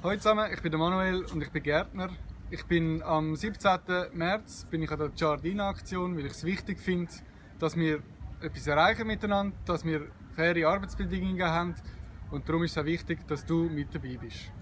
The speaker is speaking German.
Hallo zusammen, ich bin der Manuel und ich bin Gärtner. Ich bin am 17. März bin ich an der Giardina Aktion, weil ich es wichtig finde, dass wir etwas erreichen miteinander, dass wir faire Arbeitsbedingungen haben und darum ist es auch wichtig, dass du mit dabei bist.